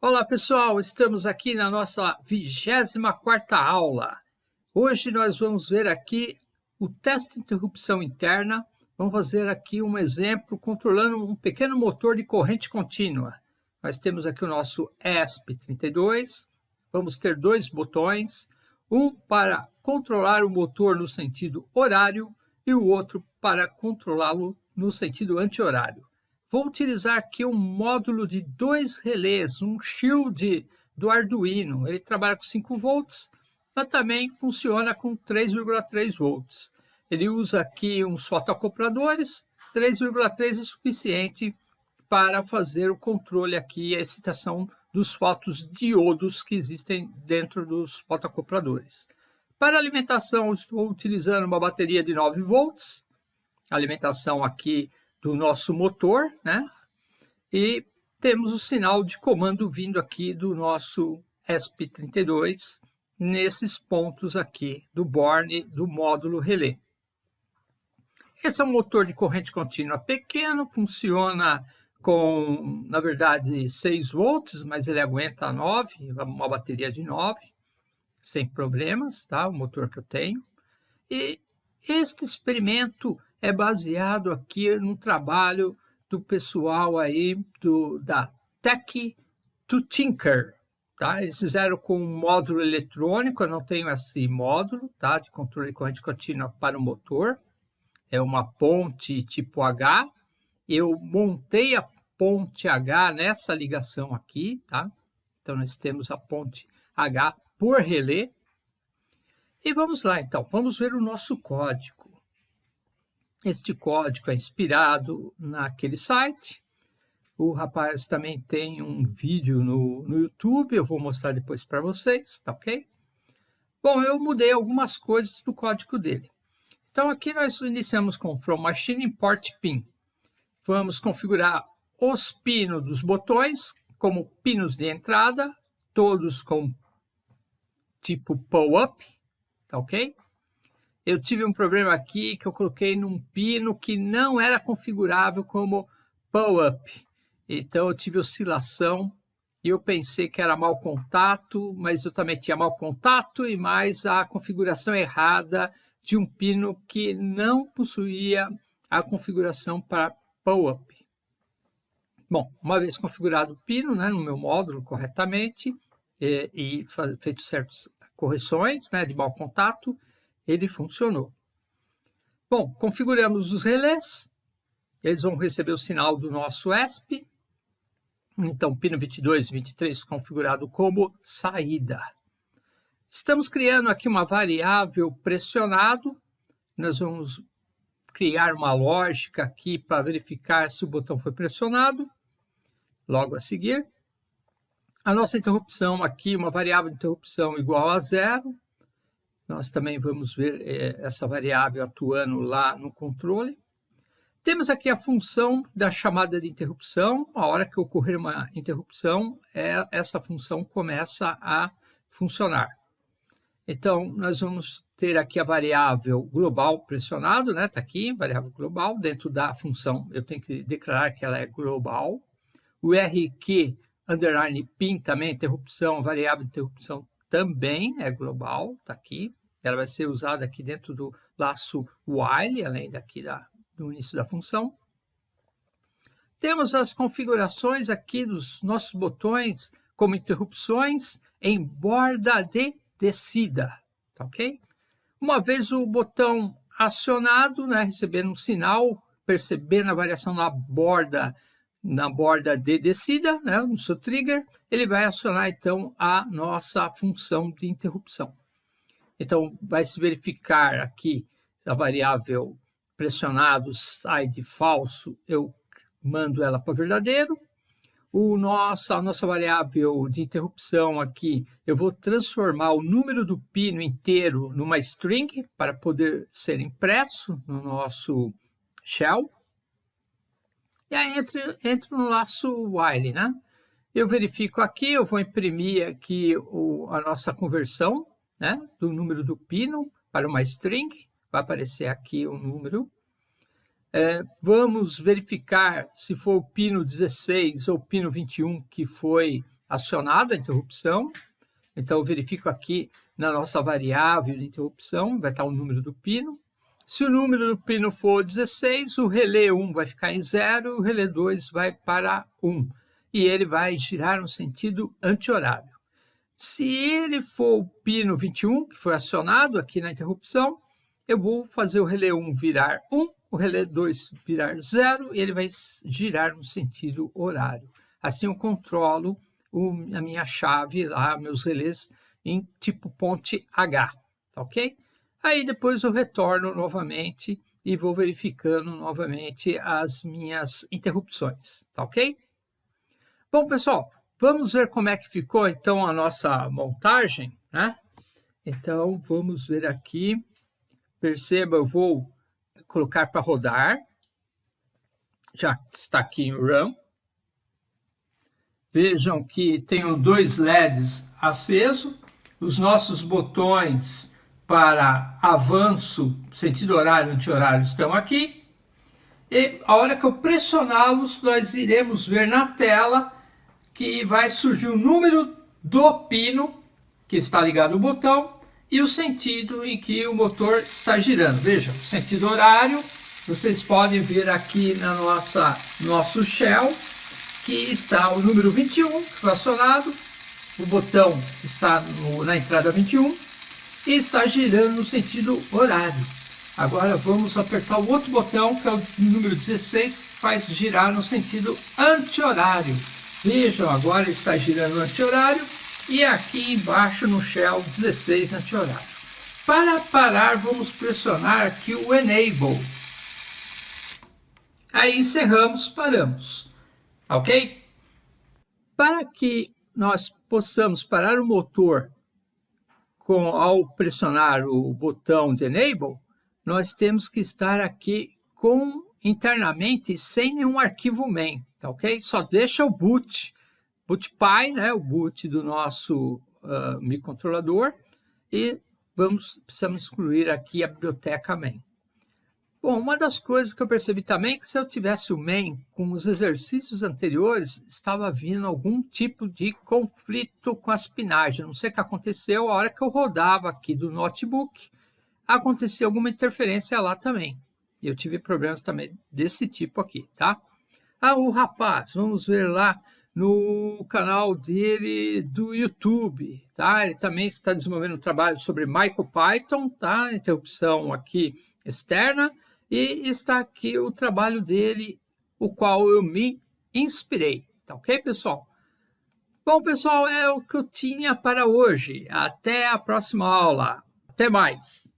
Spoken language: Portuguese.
Olá pessoal, estamos aqui na nossa 24ª aula. Hoje nós vamos ver aqui o teste de interrupção interna. Vamos fazer aqui um exemplo controlando um pequeno motor de corrente contínua. Nós temos aqui o nosso ESP32. Vamos ter dois botões, um para controlar o motor no sentido horário e o outro para controlá-lo no sentido anti-horário. Vou utilizar aqui um módulo de dois relés, um shield do Arduino. Ele trabalha com 5 volts, mas também funciona com 3,3 volts. Ele usa aqui uns fotoacopladores, 3,3 é suficiente para fazer o controle aqui, a excitação dos fotodiodos que existem dentro dos fotoacopladores. Para alimentação, estou utilizando uma bateria de 9 volts, alimentação aqui do nosso motor, né? E temos o sinal de comando vindo aqui do nosso ESP32 nesses pontos aqui do borne do módulo relé. Esse é um motor de corrente contínua pequeno, funciona com, na verdade, 6 volts, mas ele aguenta 9, uma bateria de 9, sem problemas, tá? O motor que eu tenho. E este experimento é baseado aqui no trabalho do pessoal aí do, da Tech to Tinker. Tá? Eles fizeram com um módulo eletrônico, eu não tenho esse módulo tá? de controle de corrente contínua para o motor. É uma ponte tipo H. Eu montei a ponte H nessa ligação aqui. Tá? Então, nós temos a ponte H por relé. E vamos lá, então. Vamos ver o nosso código. Este código é inspirado naquele site. O rapaz também tem um vídeo no, no YouTube, eu vou mostrar depois para vocês, tá ok? Bom, eu mudei algumas coisas do código dele. Então aqui nós iniciamos com From Machine Import Pin. Vamos configurar os pinos dos botões como pinos de entrada, todos com tipo pull-up, tá ok? Eu tive um problema aqui que eu coloquei num pino que não era configurável como pull-up. Então eu tive oscilação e eu pensei que era mau contato, mas eu também tinha mau contato e mais a configuração errada de um pino que não possuía a configuração para pull-up. Bom, uma vez configurado o pino né, no meu módulo corretamente e, e feito certas correções né, de mau contato, ele funcionou. Bom, configuramos os relés, eles vão receber o sinal do nosso ESP, então pino 22 e 23 configurado como saída. Estamos criando aqui uma variável pressionado, nós vamos criar uma lógica aqui para verificar se o botão foi pressionado, logo a seguir. A nossa interrupção aqui, uma variável de interrupção igual a zero, nós também vamos ver é, essa variável atuando lá no controle. Temos aqui a função da chamada de interrupção. A hora que ocorrer uma interrupção, é, essa função começa a funcionar. Então, nós vamos ter aqui a variável global pressionado, né? Está aqui, variável global. Dentro da função, eu tenho que declarar que ela é global. O RQ underline pin também, interrupção, variável interrupção também é global, está aqui. Ela vai ser usada aqui dentro do laço while, além daqui da, do início da função. Temos as configurações aqui dos nossos botões como interrupções em borda de descida, tá ok? Uma vez o botão acionado, né, recebendo um sinal, percebendo a variação na borda na borda de descida, né, no seu trigger, ele vai acionar então a nossa função de interrupção. Então, vai se verificar aqui a variável pressionado sai de falso, eu mando ela para verdadeiro. O nossa, a nossa variável de interrupção aqui, eu vou transformar o número do pino inteiro numa string para poder ser impresso no nosso shell. E aí entro, entro no laço while, né? Eu verifico aqui, eu vou imprimir aqui o, a nossa conversão né, do número do pino para uma string, vai aparecer aqui o número. É, vamos verificar se for o pino 16 ou o pino 21 que foi acionado a interrupção. Então, eu verifico aqui na nossa variável de interrupção, vai estar o número do pino. Se o número do pino for 16, o relé 1 vai ficar em 0, o relé 2 vai para 1. E ele vai girar no sentido anti-horário. Se ele for o pino 21, que foi acionado aqui na interrupção, eu vou fazer o relé 1 virar 1, o relé 2 virar 0, e ele vai girar no sentido horário. Assim eu controlo o, a minha chave lá, meus relés em tipo ponte H, tá ok? Aí depois eu retorno novamente e vou verificando novamente as minhas interrupções, tá ok? Bom, pessoal, vamos ver como é que ficou então a nossa montagem, né? Então, vamos ver aqui. Perceba, eu vou colocar para rodar. Já está aqui em RAM. Vejam que tenho dois LEDs acesos. Os nossos botões para avanço, sentido horário, anti-horário estão aqui. E a hora que eu pressioná-los, nós iremos ver na tela que vai surgir o número do pino que está ligado ao botão e o sentido em que o motor está girando. Vejam, sentido horário, vocês podem ver aqui na nossa nosso shell que está o número 21 que foi acionado, o botão está no, na entrada 21 e está girando no sentido horário. Agora vamos apertar o outro botão, que é o número 16, que faz girar no sentido anti-horário. Vejam, agora está girando anti-horário e aqui embaixo no Shell 16 anti-horário. Para parar, vamos pressionar aqui o Enable. Aí encerramos, paramos. Ok? Para que nós possamos parar o motor com, ao pressionar o botão de Enable, nós temos que estar aqui com internamente sem nenhum arquivo main, tá ok? Só deixa o boot, bootpy, né, o boot do nosso uh, microcontrolador e vamos precisamos excluir aqui a biblioteca main. Bom, uma das coisas que eu percebi também é que se eu tivesse o main com os exercícios anteriores, estava vindo algum tipo de conflito com as pinagens. Não sei o que aconteceu, a hora que eu rodava aqui do notebook, aconteceu alguma interferência lá também. E eu tive problemas também desse tipo aqui, tá? Ah, o rapaz, vamos ver lá no canal dele do YouTube, tá? Ele também está desenvolvendo um trabalho sobre MicroPython, tá? Interrupção aqui externa e está aqui o trabalho dele, o qual eu me inspirei. Tá ok, pessoal? Bom, pessoal, é o que eu tinha para hoje. Até a próxima aula. Até mais!